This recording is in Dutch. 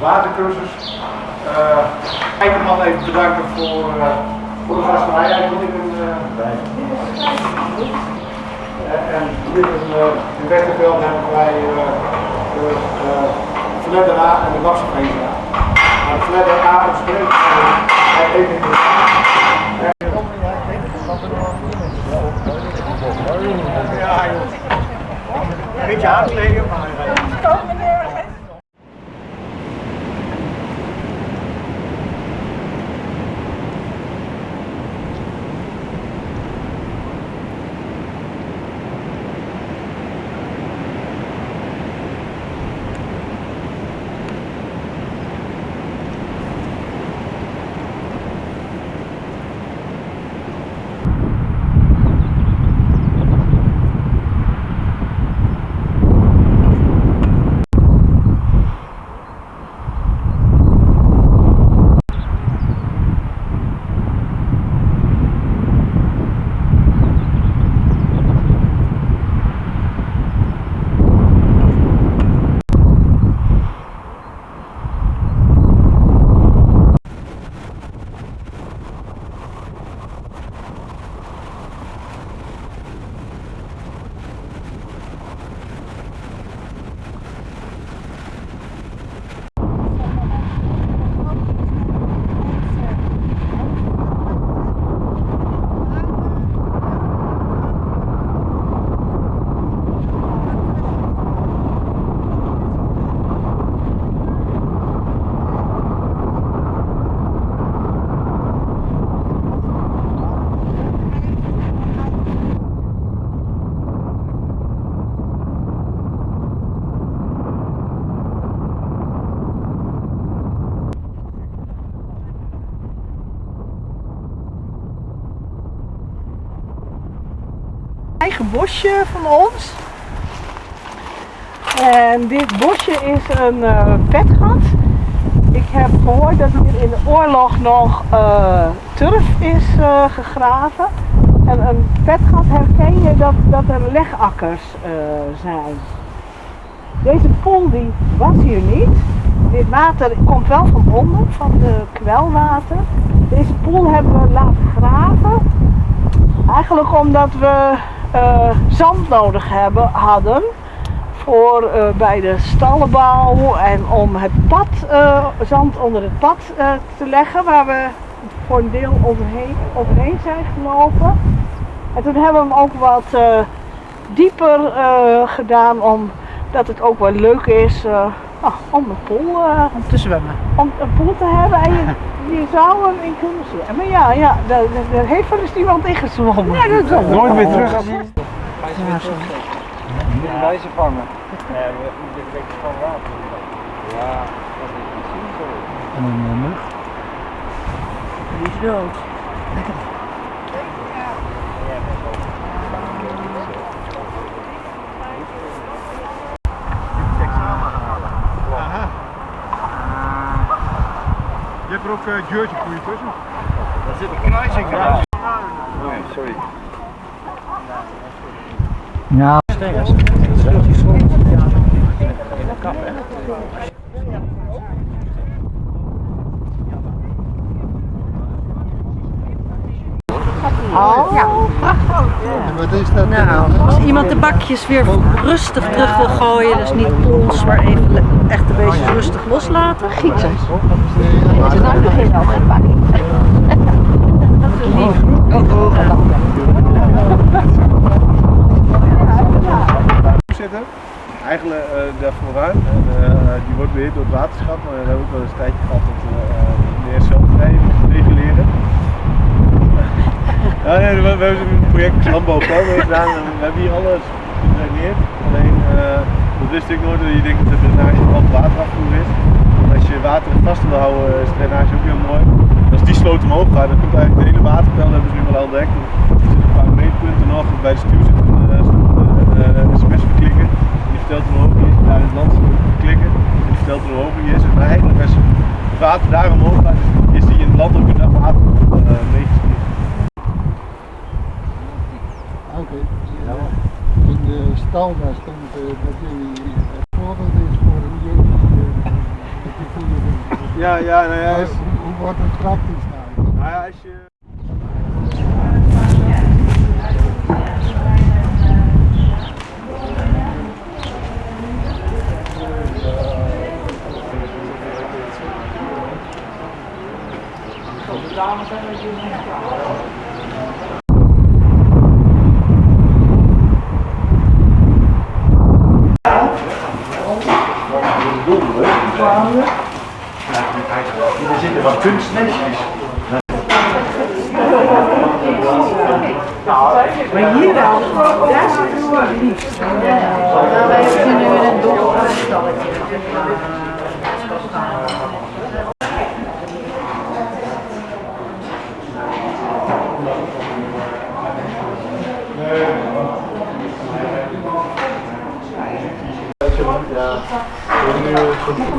watercursus. Uh, Eikeman even bedanken voor, uh, voor de gastvrijheid. Eigenlijk ik een, uh, en hier in, in Wechterveld hebben wij de Fledder A en de Wassenvereniging A. Maar de Fledder A bespreekt even in de ja, joh. Een beetje aankleden, maar... bosje van ons. En dit bosje is een uh, vetgat. Ik heb gehoord dat hier in de oorlog nog uh, turf is uh, gegraven. En een vetgat herken je dat, dat er legakkers zijn. Deze pool die was hier niet. Dit water komt wel van onder, van de kwelwater. Deze pool hebben we laten graven. Eigenlijk omdat we uh, zand nodig hebben, hadden voor uh, bij de stallenbouw en om het pad, uh, zand onder het pad te leggen waar we voor een deel overheen, overheen zijn gelopen. En toen hebben we hem ook wat dieper gedaan omdat het ook wel leuk is oh, om een pool om te zwemmen. Om een pool te hebben en je je zou hem in kunnen zwemmen. Maar ja, ja daar, daar heeft wel eens iemand in gezwommen. Ja, dat is Nooit meer terug. Ja, zo. Moeten wij ze vangen? Nee, we moeten een beetje van water. Ja, dat is misschien zo. En een mug? Die is dood. Lekker. Er ook uh, Geurtje koeien tussen. Daar zit een kruising aan. Nee, sorry. Ja. Stengers. Dat is relatief schoon. In de kap, hè? Oh, ja. Is dat? Nou, als iemand de bakjes weer rustig terug wil gooien, dus niet pols, maar even echt een beetje rustig loslaten, gieten. Is er nou nog geen andere bakje? Dat is lief. Oh, oh. Zitten. Eigenlijk uh, daar vooruit. En, uh, die wordt beheerd door het waterschap, maar we hebben ook wel eens een tijdje gehad dat we uh, meer zelfvrij reguleren. Ja, nee, we, hebben een project landbouw gedaan en we hebben hier alles gedraineerd. Alleen, uh, dat wist ik nooit, dat je denkt dat de drainage vooral waterafvoer is. Want als je water vast wil houden is drainage ook heel mooi. Als die sloot omhoog gaat, dan komt eigenlijk de hele waterpeil, hebben ze nu wel al ontdekt. Er zitten een paar meetpunten nog, bij de stuur zit een uh, uh, sms verklikken. Die vertelt hoe hoog hij is, daar in het land klikken. En die vertelt hoe hoog hij is. En eigenlijk als het water daar omhoog gaat, is die in het land ook een water meegestuurd. Oké. Okay. In de stal daar stond uh, dat jullie uh, voorbeeld is voor een jeugd. Uh, dat je Ja, ja, nou ja, Dus hoe wordt het praktisch nou? nou ja, als je... Er zitten wat kunstnestjes. Maar hier dan, daar zit het liefst. Nou, wij zitten nu in een donker stalletje. Ja, we hebben nu goed gedaan met het steeds meer quiz. Hij zegt het ook.